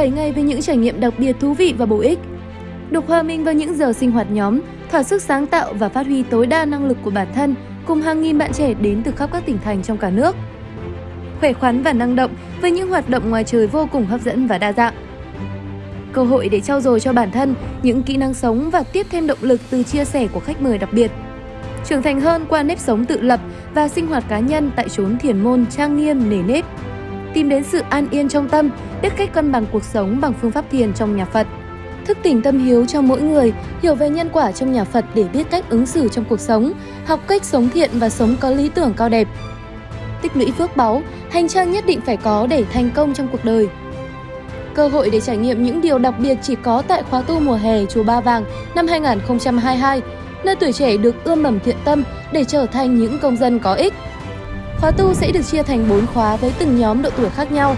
7 ngày với những trải nghiệm đặc biệt thú vị và bổ ích. Được hòa mình vào những giờ sinh hoạt nhóm, thỏa sức sáng tạo và phát huy tối đa năng lực của bản thân cùng hàng nghìn bạn trẻ đến từ khắp các tỉnh thành trong cả nước. Khỏe khoắn và năng động với những hoạt động ngoài trời vô cùng hấp dẫn và đa dạng. Cơ hội để trau dồi cho bản thân những kỹ năng sống và tiếp thêm động lực từ chia sẻ của khách mời đặc biệt. Trưởng thành hơn qua nếp sống tự lập và sinh hoạt cá nhân tại chốn thiền môn trang nghiêm nề nếp. Tìm đến sự an yên trong tâm, biết cách cân bằng cuộc sống bằng phương pháp thiền trong nhà Phật thức tỉnh tâm hiếu cho mỗi người, hiểu về nhân quả trong nhà Phật để biết cách ứng xử trong cuộc sống, học cách sống thiện và sống có lý tưởng cao đẹp. Tích lũy phước báu, hành trang nhất định phải có để thành công trong cuộc đời. Cơ hội để trải nghiệm những điều đặc biệt chỉ có tại khóa tu mùa hè Chùa Ba Vàng năm 2022, nơi tuổi trẻ được ươm mầm thiện tâm để trở thành những công dân có ích. Khóa tu sẽ được chia thành 4 khóa với từng nhóm độ tuổi khác nhau.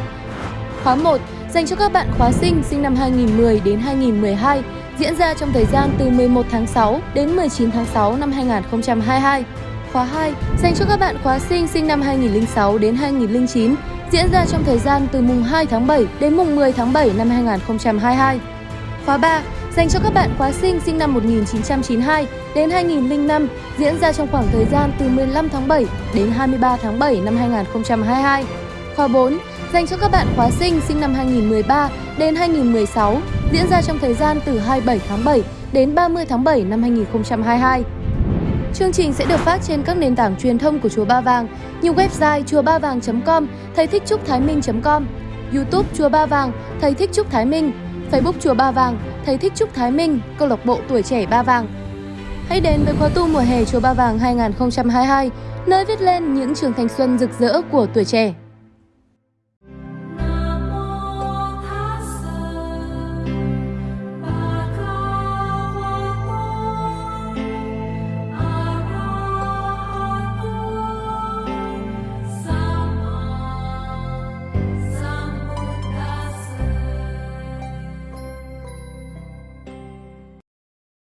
Khóa 1 dành cho các bạn khóa sinh sinh năm 2010 đến 2012 diễn ra trong thời gian từ 11 tháng 6 đến 19 tháng 6 năm 2022. Khóa 2 dành cho các bạn khóa sinh sinh năm 2006 đến 2009 diễn ra trong thời gian từ mùng 2 tháng 7 đến mùng 10 tháng 7 năm 2022. Khóa 3 dành cho các bạn khóa sinh sinh năm 1992 đến 2005 diễn ra trong khoảng thời gian từ 15 tháng 7 đến 23 tháng 7 năm 2022. Khóa 4 dành cho các bạn khóa sinh sinh năm 2013 đến 2016 diễn ra trong thời gian từ 27 tháng 7 đến 30 tháng 7 năm 2022. Chương trình sẽ được phát trên các nền tảng truyền thông của Chùa Ba Vàng như website chùa ba vàng.com, thầy thích trúc thái minh.com, YouTube Chùa Ba Vàng, thầy thích trúc thái minh, Facebook Chùa Ba Vàng, thầy thích trúc thái minh, câu lạc bộ tuổi trẻ Ba Vàng. Hãy đến với khóa tu mùa hè Chùa Ba Vàng 2022, nơi viết lên những trường thanh xuân rực rỡ của tuổi trẻ.